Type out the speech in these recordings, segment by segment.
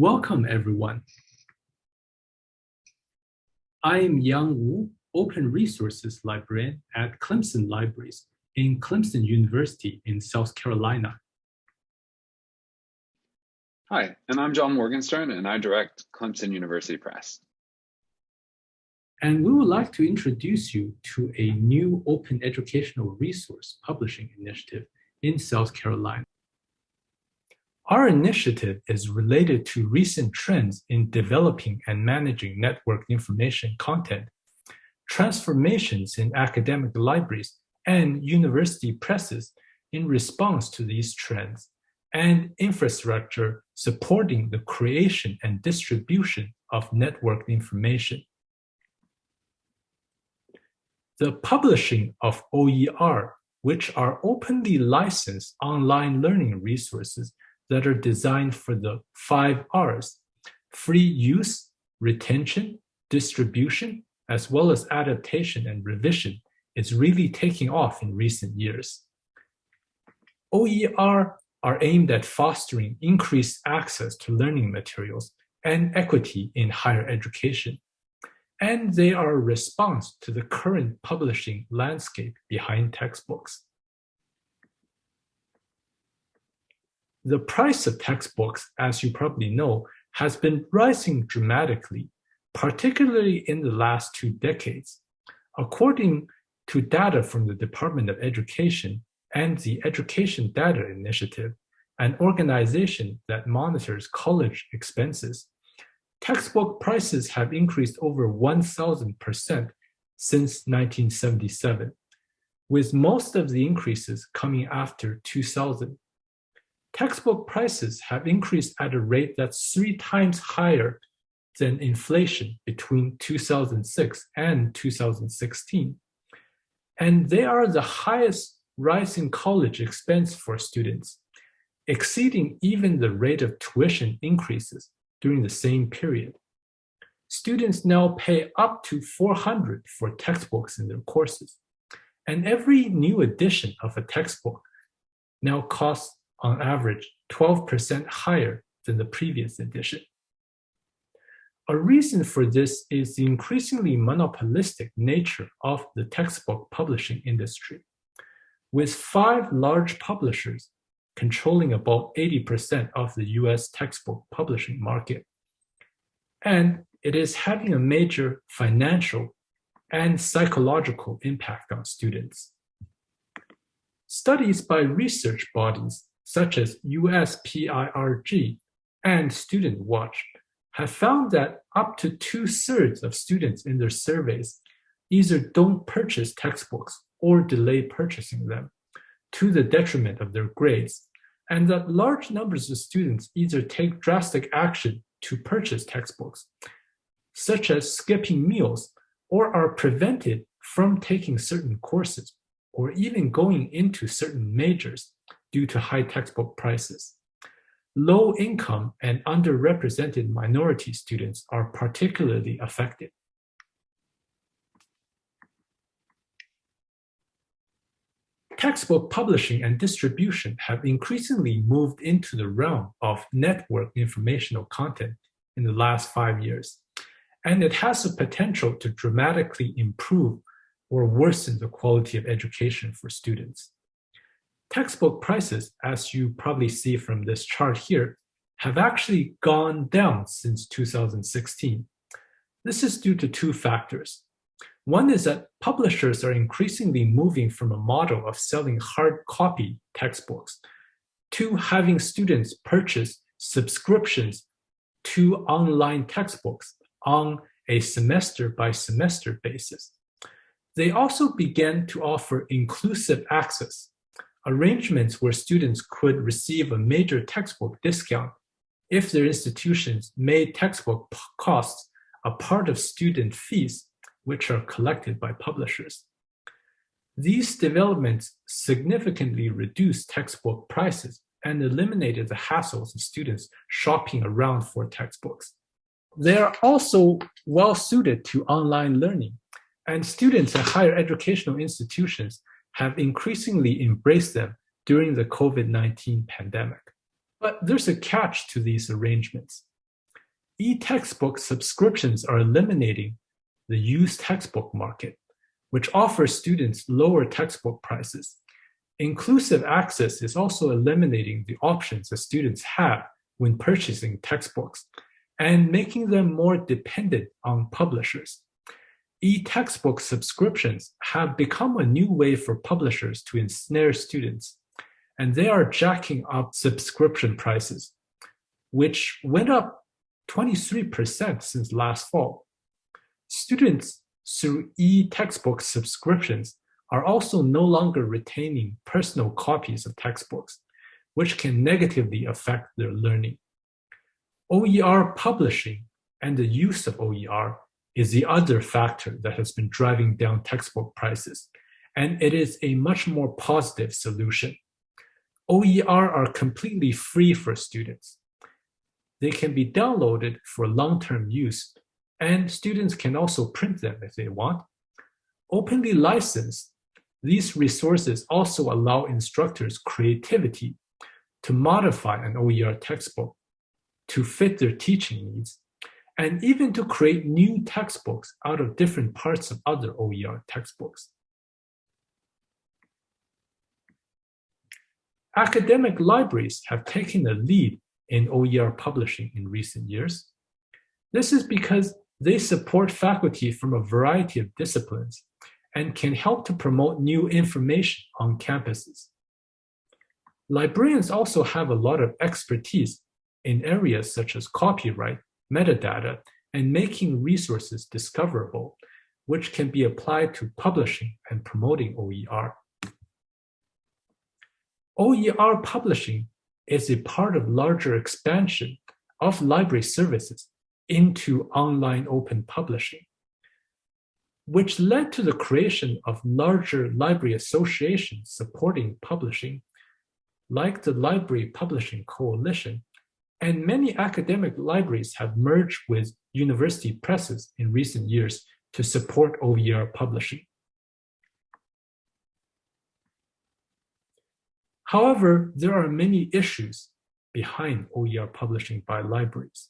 Welcome, everyone. I am Yang Wu, Open Resources Librarian at Clemson Libraries in Clemson University in South Carolina. Hi, and I'm John Morgenstern, and I direct Clemson University Press. And we would like to introduce you to a new open educational resource publishing initiative in South Carolina. Our initiative is related to recent trends in developing and managing network information content, transformations in academic libraries and university presses in response to these trends, and infrastructure supporting the creation and distribution of networked information. The publishing of OER, which are openly licensed online learning resources that are designed for the five R's, free use, retention, distribution, as well as adaptation and revision is really taking off in recent years. OER are aimed at fostering increased access to learning materials and equity in higher education. And they are a response to the current publishing landscape behind textbooks. The price of textbooks, as you probably know, has been rising dramatically, particularly in the last two decades. According to data from the Department of Education and the Education Data Initiative, an organization that monitors college expenses, textbook prices have increased over 1,000% since 1977, with most of the increases coming after 2000 textbook prices have increased at a rate that's three times higher than inflation between 2006 and 2016. And they are the highest rise in college expense for students, exceeding even the rate of tuition increases during the same period. Students now pay up to 400 for textbooks in their courses. And every new edition of a textbook now costs on average 12% higher than the previous edition. A reason for this is the increasingly monopolistic nature of the textbook publishing industry, with five large publishers controlling about 80% of the US textbook publishing market. And it is having a major financial and psychological impact on students. Studies by research bodies such as USPIRG and Student Watch have found that up to two-thirds of students in their surveys either don't purchase textbooks or delay purchasing them to the detriment of their grades, and that large numbers of students either take drastic action to purchase textbooks, such as skipping meals, or are prevented from taking certain courses, or even going into certain majors due to high textbook prices. Low income and underrepresented minority students are particularly affected. Textbook publishing and distribution have increasingly moved into the realm of network informational content in the last five years, and it has the potential to dramatically improve or worsen the quality of education for students. Textbook prices, as you probably see from this chart here, have actually gone down since 2016. This is due to two factors. One is that publishers are increasingly moving from a model of selling hard copy textbooks to having students purchase subscriptions to online textbooks on a semester by semester basis. They also began to offer inclusive access arrangements where students could receive a major textbook discount if their institutions made textbook costs a part of student fees, which are collected by publishers. These developments significantly reduced textbook prices and eliminated the hassles of students shopping around for textbooks. They are also well suited to online learning, and students at higher educational institutions have increasingly embraced them during the COVID-19 pandemic. But there's a catch to these arrangements. e-textbook subscriptions are eliminating the used textbook market, which offers students lower textbook prices. Inclusive access is also eliminating the options that students have when purchasing textbooks and making them more dependent on publishers. E-textbook subscriptions have become a new way for publishers to ensnare students, and they are jacking up subscription prices, which went up 23% since last fall. Students through e-textbook subscriptions are also no longer retaining personal copies of textbooks, which can negatively affect their learning. OER publishing and the use of OER is the other factor that has been driving down textbook prices, and it is a much more positive solution. OER are completely free for students. They can be downloaded for long-term use, and students can also print them if they want. Openly licensed, these resources also allow instructors creativity to modify an OER textbook to fit their teaching needs, and even to create new textbooks out of different parts of other OER textbooks. Academic libraries have taken the lead in OER publishing in recent years. This is because they support faculty from a variety of disciplines and can help to promote new information on campuses. Librarians also have a lot of expertise in areas such as copyright, metadata, and making resources discoverable, which can be applied to publishing and promoting OER. OER publishing is a part of larger expansion of library services into online open publishing, which led to the creation of larger library associations supporting publishing, like the Library Publishing Coalition, and many academic libraries have merged with university presses in recent years to support OER publishing. However, there are many issues behind OER publishing by libraries.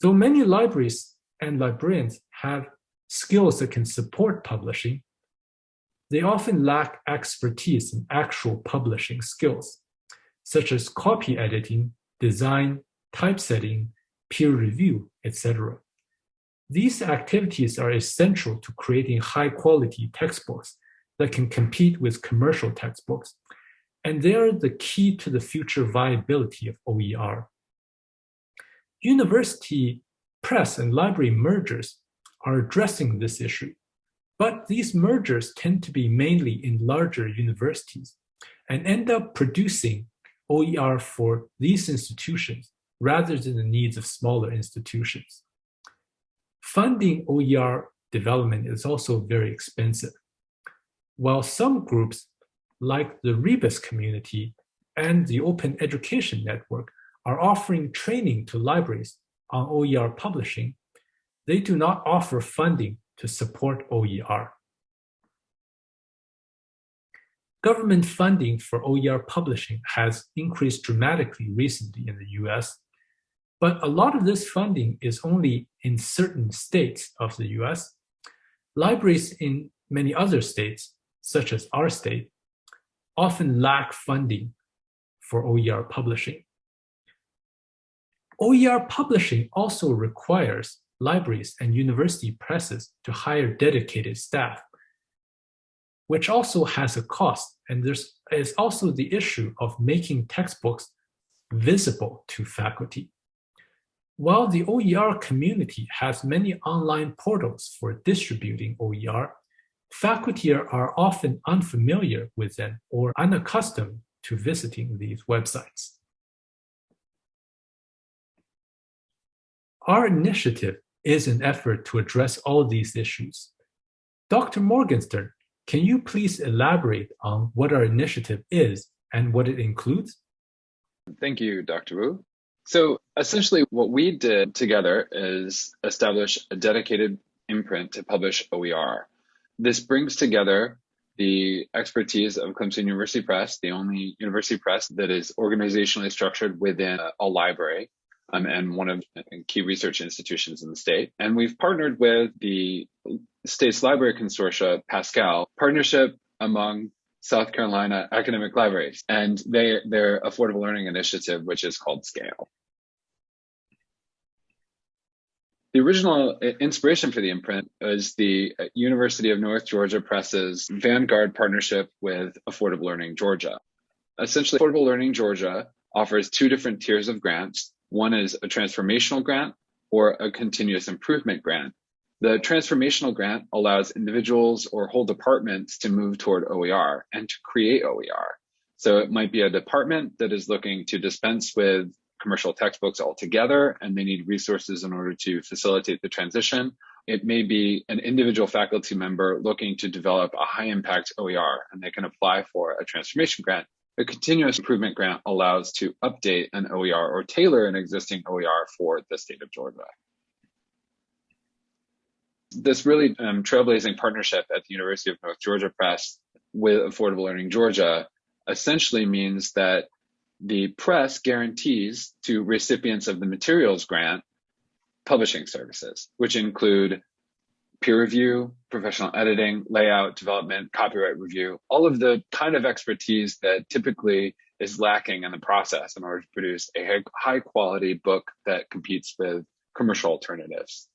Though many libraries and librarians have skills that can support publishing, they often lack expertise in actual publishing skills such as copy editing, design, typesetting, peer review, etc. These activities are essential to creating high-quality textbooks that can compete with commercial textbooks, and they are the key to the future viability of OER. University press and library mergers are addressing this issue, but these mergers tend to be mainly in larger universities and end up producing OER for these institutions rather than the needs of smaller institutions. Funding OER development is also very expensive. While some groups, like the Rebus community and the Open Education Network, are offering training to libraries on OER publishing, they do not offer funding to support OER. Government funding for OER publishing has increased dramatically recently in the US, but a lot of this funding is only in certain states of the US. Libraries in many other states, such as our state, often lack funding for OER publishing. OER publishing also requires libraries and university presses to hire dedicated staff which also has a cost. And there's is also the issue of making textbooks visible to faculty. While the OER community has many online portals for distributing OER, faculty are often unfamiliar with them or unaccustomed to visiting these websites. Our initiative is an effort to address all these issues. Dr. Morgenstern can you please elaborate on what our initiative is and what it includes? Thank you, Dr. Wu. So essentially what we did together is establish a dedicated imprint to publish OER. This brings together the expertise of Clemson University Press, the only university press that is organizationally structured within a, library, um, and one of key research institutions in the state. And we've partnered with the State's Library Consortia, Pascal, partnership among South Carolina academic libraries and they, their affordable learning initiative, which is called SCALE. The original inspiration for the imprint was the University of North Georgia Press's Vanguard partnership with Affordable Learning Georgia. Essentially, Affordable Learning Georgia offers two different tiers of grants. One is a transformational grant or a continuous improvement grant. The transformational grant allows individuals or whole departments to move toward OER and to create OER. So it might be a department that is looking to dispense with commercial textbooks altogether and they need resources in order to facilitate the transition. It may be an individual faculty member looking to develop a high impact OER and they can apply for a transformation grant. A continuous improvement grant allows to update an OER or tailor an existing OER for the state of Georgia. This really um, trailblazing partnership at the University of North Georgia Press with Affordable Learning Georgia essentially means that the press guarantees to recipients of the materials grant publishing services, which include peer review, professional editing, layout, development, copyright review, all of the kind of expertise that typically is lacking in the process in order to produce a high quality book that competes with commercial alternatives.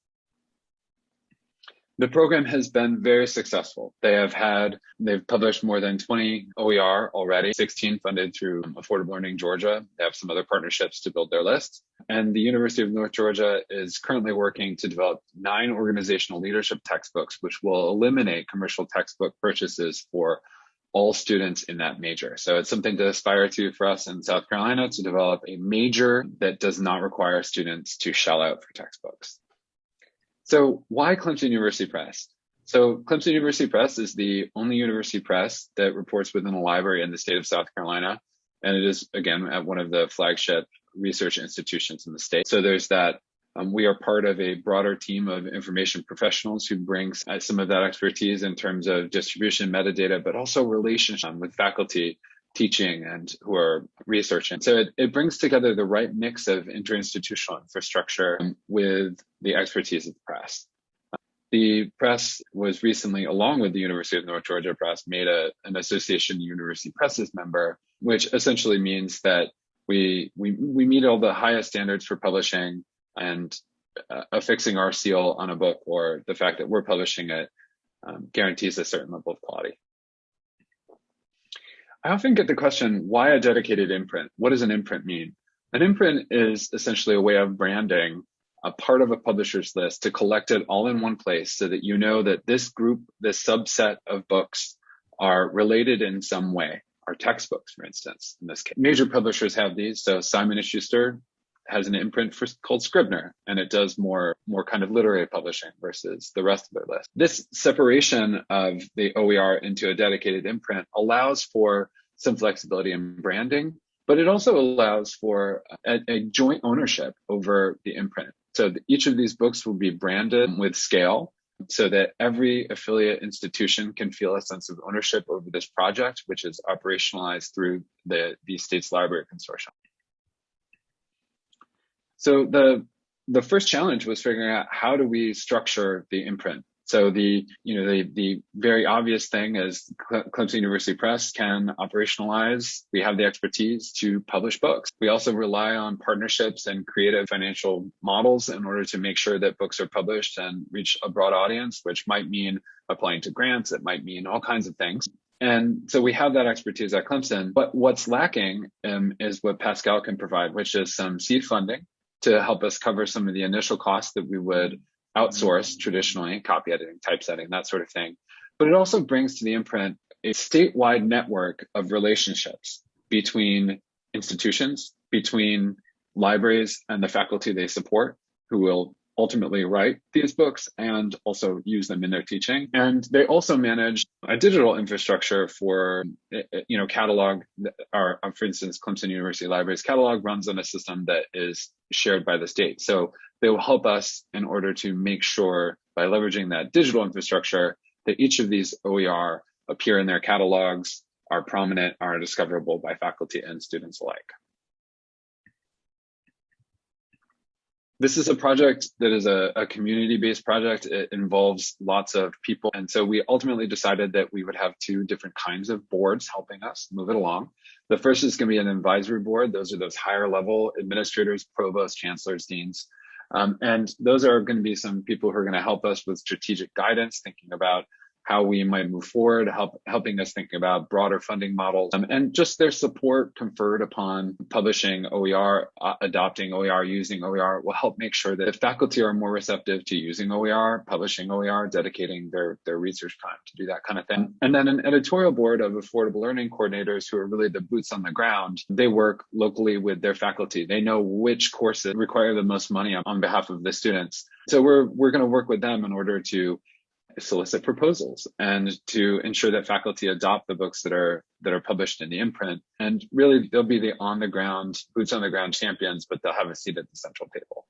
The program has been very successful. They have had, they've published more than 20 OER already, 16 funded through Affordable Learning Georgia. They have some other partnerships to build their list. And the University of North Georgia is currently working to develop nine organizational leadership textbooks, which will eliminate commercial textbook purchases for all students in that major. So it's something to aspire to for us in South Carolina to develop a major that does not require students to shell out for textbooks. So why Clemson University Press? So Clemson University Press is the only university press that reports within a library in the state of South Carolina. And it is, again, at one of the flagship research institutions in the state. So there's that. Um, we are part of a broader team of information professionals who brings uh, some of that expertise in terms of distribution metadata, but also relationship with faculty teaching and who are researching. So it, it brings together the right mix of interinstitutional infrastructure with the expertise of the press. The press was recently, along with the University of North Georgia Press, made a, an Association University Presses member, which essentially means that we, we, we meet all the highest standards for publishing and uh, affixing our seal on a book or the fact that we're publishing it um, guarantees a certain level of quality. I often get the question, why a dedicated imprint? What does an imprint mean? An imprint is essentially a way of branding a part of a publisher's list to collect it all in one place so that you know that this group, this subset of books are related in some way. Our textbooks, for instance, in this case. Major publishers have these. So Simon & Schuster has an imprint for, called Scribner, and it does more, more kind of literary publishing versus the rest of their list. This separation of the OER into a dedicated imprint allows for some flexibility in branding, but it also allows for a, a joint ownership over the imprint. So each of these books will be branded with scale so that every affiliate institution can feel a sense of ownership over this project, which is operationalized through the, the state's library consortium. So the the first challenge was figuring out how do we structure the imprint. So the you know the the very obvious thing is Clemson University Press can operationalize. We have the expertise to publish books. We also rely on partnerships and creative financial models in order to make sure that books are published and reach a broad audience, which might mean applying to grants. It might mean all kinds of things. And so we have that expertise at Clemson. But what's lacking um, is what Pascal can provide, which is some seed funding to help us cover some of the initial costs that we would outsource mm-hmm. traditionally, copy editing, typesetting, that sort of thing. But it also brings to the imprint a statewide network of relationships between institutions, between libraries and the faculty they support, who will ultimately write these books and also use them in their teaching. And they also manage a digital infrastructure for, eh, eh, you know, catalog, or for instance, Clemson University Libraries catalog runs on a system that is shared by the state. So they will help us in order to make sure by leveraging that digital infrastructure that each of these OER appear in their catalogs, are prominent, are discoverable by faculty and students alike. This is a project that is a, a community-based project. It involves lots of people. And so we ultimately decided that we would have two different kinds of boards helping us move it along. The first is going to be an advisory board. Those are those higher level administrators, provosts, chancellors, deans. Um, and those are going to be some people who are going to help us with strategic guidance, thinking about how we might move forward, help, helping us think about broader funding models, um, and just their support conferred upon publishing OER, uh, adopting OER, using OER will help make sure that faculty are more receptive to using OER, publishing OER, dedicating their, their research time to do that kind of thing. And then an editorial board of affordable learning coordinators who are really the boots on the ground. They work locally with their faculty. They know which courses require the most money on, on behalf of the students. So we're, we're going to work with them in order to solicit proposals and to ensure that faculty adopt the books that are that are published in the imprint. And really they'll be the on the ground boots on the ground champions but they'll have a seat at the central table.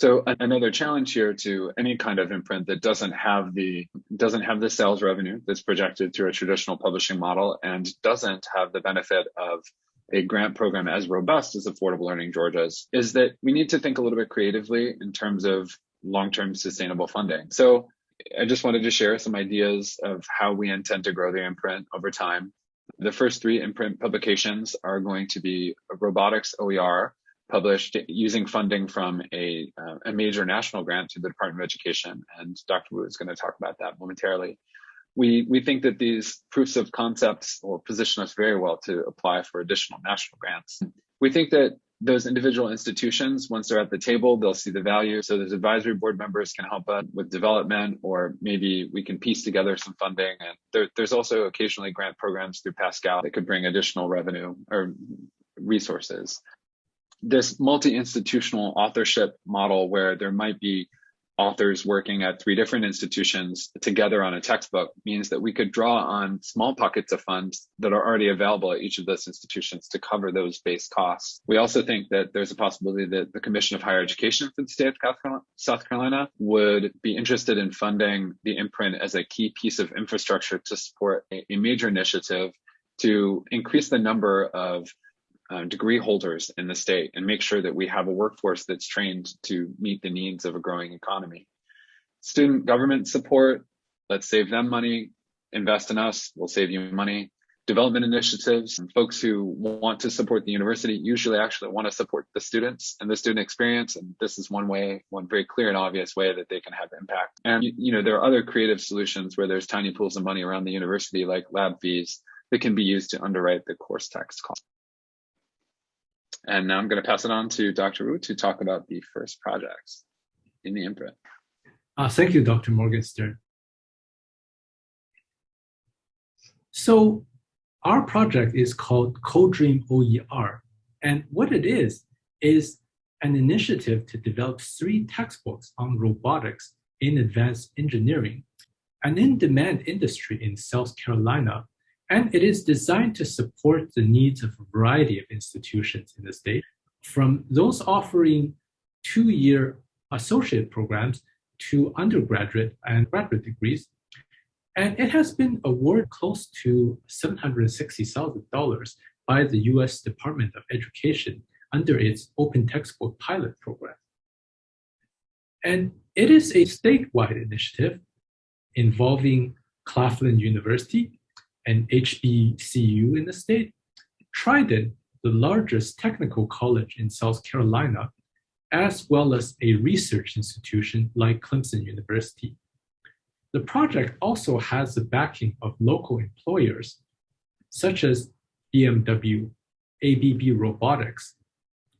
So another challenge here to any kind of imprint that doesn't have the doesn't have the sales revenue that's projected through a traditional publishing model and doesn't have the benefit of a grant program as robust as Affordable Learning Georgia's is that we need to think a little bit creatively in terms of long-term sustainable funding. So I just wanted to share some ideas of how we intend to grow the imprint over time. The first three imprint publications are going to be robotics OER published using funding from a, uh, a major national grant to the Department of Education. And Dr. Wu is going to talk about that momentarily. We, we think that these proofs of concepts will position us very well to apply for additional national grants. We think that those individual institutions, once they're at the table, they'll see the value. So those advisory board members can help us with development, or maybe we can piece together some funding. And there, there's also occasionally grant programs through Pascal that could bring additional revenue or resources. This multi-institutional authorship model where there might be authors working at three different institutions together on a textbook means that we could draw on small pockets of funds that are already available at each of those institutions to cover those base costs. We also think that there's a possibility that the Commission of Higher Education for the state of South Carolina would be interested in funding the imprint as a key piece of infrastructure to support a, major initiative to increase the number of uh, degree holders in the state and make sure that we have a workforce that's trained to meet the needs of a growing economy. Student government support, let's save them money, invest in us, we'll save you money. Development initiatives, folks who want to support the university usually actually want to support the students and the student experience. And this is one way, one very clear and obvious way that they can have impact. And, you know, there are other creative solutions where there's tiny pools of money around the university like lab fees that can be used to underwrite the course text cost. And now I'm going to pass it on to Dr. Wu to talk about the first projects in the imprint. Uh, thank you, Dr. Morgenstern. So our project is called CoDream OER. And what it is, is an initiative to develop three textbooks on robotics in advanced engineering, an in-demand industry in South Carolina and it is designed to support the needs of a variety of institutions in the state, from those offering two-year associate programs to undergraduate and graduate degrees. And it has been awarded close to $760,000 by the US Department of Education under its Open Textbook Pilot Program. And it is a statewide initiative involving Claflin University, an HBCU in the state, Trident, the largest technical college in South Carolina, as well as a research institution like Clemson University. The project also has the backing of local employers, such as BMW, ABB Robotics,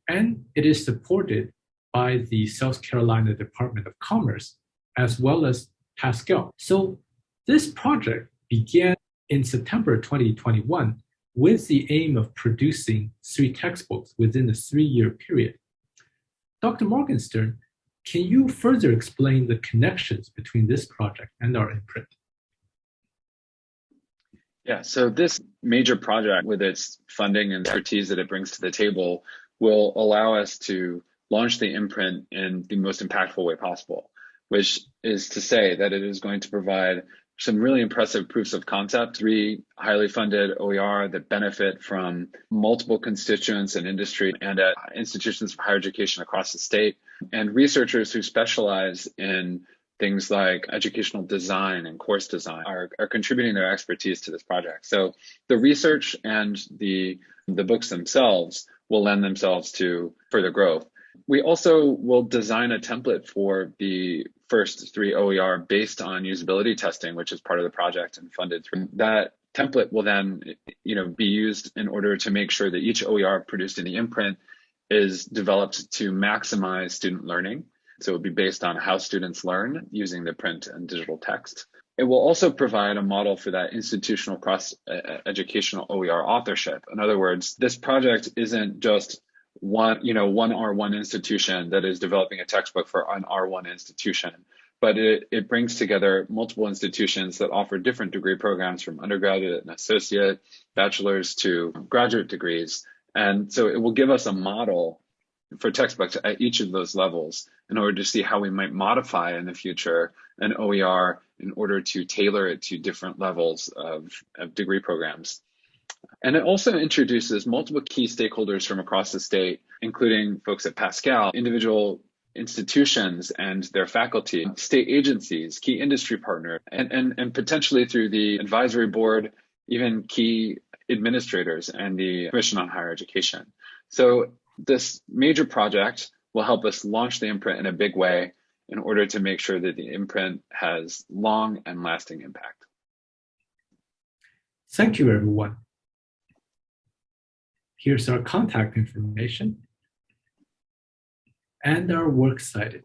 and it is supported by the South Carolina Department of Commerce, as well as Pascal. So this project began in September 2021 with the aim of producing three textbooks within a three-year period. Dr. Morgenstern, can you further explain the connections between this project and our imprint? Yeah, so this major project with its funding and expertise that it brings to the table will allow us to launch the imprint in the most impactful way possible, which is to say that it is going to provide some really impressive proofs of concept, three highly funded OER that benefit from multiple constituents and industry and at institutions of higher education across the state, and researchers who specialize in things like educational design and course design are, are contributing their expertise to this project. So the research and the, the books themselves will lend themselves to further growth. We also will design a template for the first three OER based on usability testing, which is part of the project and funded through that template will then you know be used in order to make sure that each OER produced in the imprint is developed to maximize student learning. So it will be based on how students learn using the print and digital text. It will also provide a model for that institutional cross uh, uh, educational OER authorship. In other words, this project isn't just one, you know, one R1 institution that is developing a textbook for an R1 institution, but it, it brings together multiple institutions that offer different degree programs from undergraduate and associate, bachelor's to graduate degrees. And so it will give us a model for textbooks at each of those levels in order to see how we might modify in the future an OER in order to tailor it to different levels of, of degree programs. And it also introduces multiple key stakeholders from across the state, including folks at Pascal, individual institutions and their faculty, state agencies, key industry partners, and, and, and potentially through the advisory board, even key administrators and the Commission on Higher Education. So this major project will help us launch the imprint in a big way in order to make sure that the imprint has long and lasting impact. Thank you, everyone. Here's our contact information and our works cited.